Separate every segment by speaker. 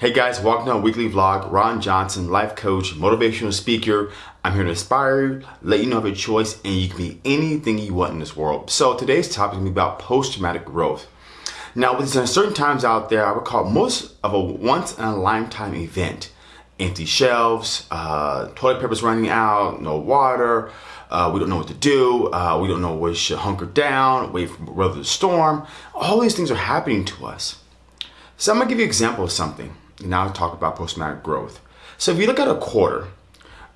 Speaker 1: Hey guys, welcome to our weekly vlog. Ron Johnson, life coach, motivational speaker. I'm here to inspire you, let you know of your choice, and you can be anything you want in this world. So today's topic is going to be about post-traumatic growth. Now, with certain times out there, I would call most of a once-in-a-lifetime event. Empty shelves, uh, toilet paper's running out, no water, uh, we don't know what to do, uh, we don't know where we should hunker down, wait for weather the storm. All these things are happening to us. So I'm gonna give you an example of something. Now talk about post-traumatic growth. So if you look at a quarter,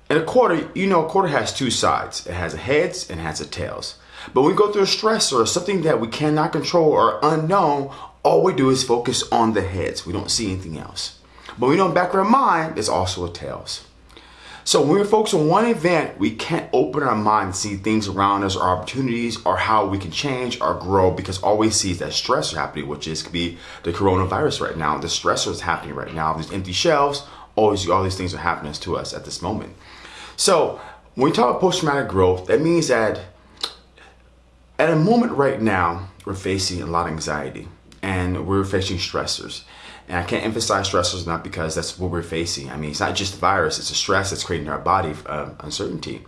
Speaker 1: in a quarter, you know a quarter has two sides. It has a heads and has a tails. But when we go through a stress or something that we cannot control or unknown, all we do is focus on the heads. We don't see anything else. But we know in back of our mind, there's also a tails. So when we focus on one event, we can't open our mind and see things around us, our opportunities, or how we can change or grow because all we see is that stressor happening, which is could be the coronavirus right now. The stressor is happening right now. These empty shelves, always all these things are happening to us at this moment. So when we talk about post-traumatic growth, that means that at a moment right now, we're facing a lot of anxiety and we're facing stressors. And I can't emphasize stressors enough because that's what we're facing. I mean, it's not just the virus, it's the stress that's creating our body uh, uncertainty.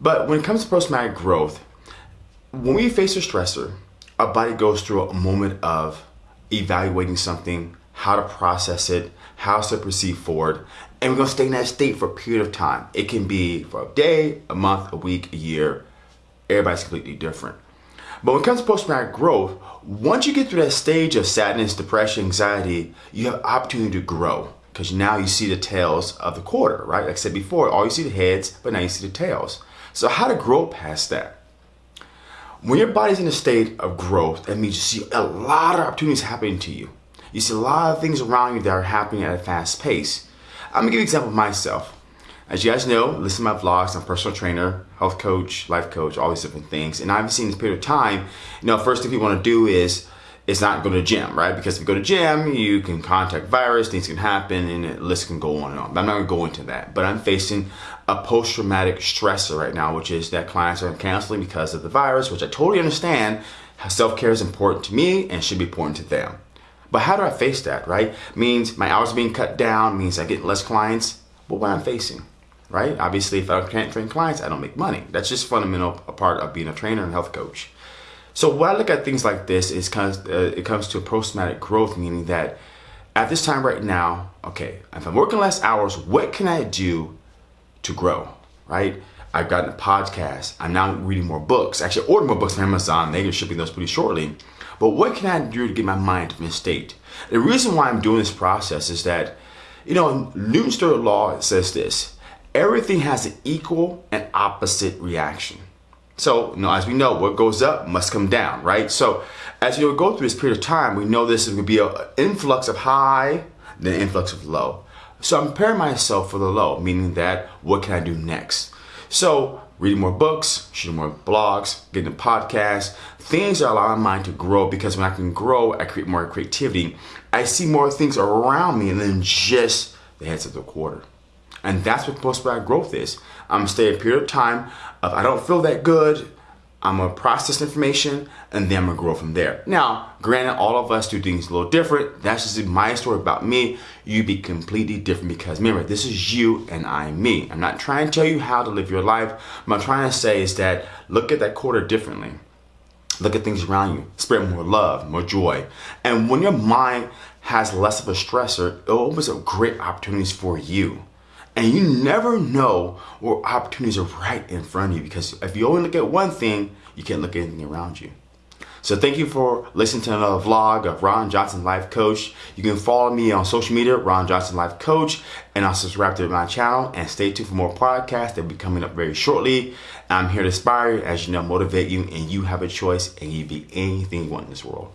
Speaker 1: But when it comes to post-traumatic growth, when we face a stressor, our body goes through a moment of evaluating something, how to process it, how to proceed forward, and we're gonna stay in that state for a period of time. It can be for a day, a month, a week, a year. Everybody's completely different. But when it comes to post-traumatic growth, once you get through that stage of sadness, depression, anxiety, you have opportunity to grow because now you see the tails of the quarter, right? Like I said before, all you see the heads, but now you see the tails. So how to grow past that? When your body's in a state of growth, that means you see a lot of opportunities happening to you. You see a lot of things around you that are happening at a fast pace. I'm gonna give you an example of myself. As you guys know, listen to my vlogs, I'm a personal trainer, health coach, life coach, all these different things. And I haven't seen this period of time, you know, first thing you want to do is is not go to gym, right? Because if you go to gym, you can contact virus, things can happen, and the list can go on and on. But I'm not gonna go into that. But I'm facing a post-traumatic stressor right now, which is that clients are canceling because of the virus, which I totally understand. Self-care is important to me and should be important to them. But how do I face that, right? Means my hours are being cut down, means I get less clients. But what I'm facing right? Obviously, if I can't train clients, I don't make money. That's just fundamental a part of being a trainer and health coach. So when I look at things like this, it's of, uh, it comes to post-traumatic growth, meaning that at this time right now, okay, if I'm working less hours, what can I do to grow, right? I've gotten a podcast. I'm now reading more books. Actually, order more books from Amazon. They're shipping those pretty shortly. But what can I do to get my mind in a state? The reason why I'm doing this process is that, you know, Newton's third law says this, everything has an equal and opposite reaction. So, you know, as we know, what goes up must come down, right? So, as you go through this period of time, we know this is going to be an influx of high, then influx of low. So, I'm preparing myself for the low, meaning that what can I do next? So, reading more books, shooting more blogs, getting a podcast, things that allow my mind to grow because when I can grow, I create more creativity. I see more things around me than just the heads of the quarter. And that's what post-traumatic growth is. I'm gonna stay a period of time of I don't feel that good, I'm gonna process information and then I'm gonna grow from there. Now, granted, all of us do things a little different. That's just my story about me. You be completely different because remember, this is you and I'm me. I'm not trying to tell you how to live your life. What I'm trying to say is that look at that quarter differently. Look at things around you. Spread more love, more joy. And when your mind has less of a stressor, it opens up great opportunities for you. And you never know what opportunities are right in front of you because if you only look at one thing, you can't look at anything around you. So thank you for listening to another vlog of Ron Johnson Life Coach. You can follow me on social media, Ron Johnson Life Coach, and I'll subscribe to my channel and stay tuned for more podcasts that will be coming up very shortly. I'm here to inspire you, as you know, motivate you, and you have a choice and you be anything you want in this world.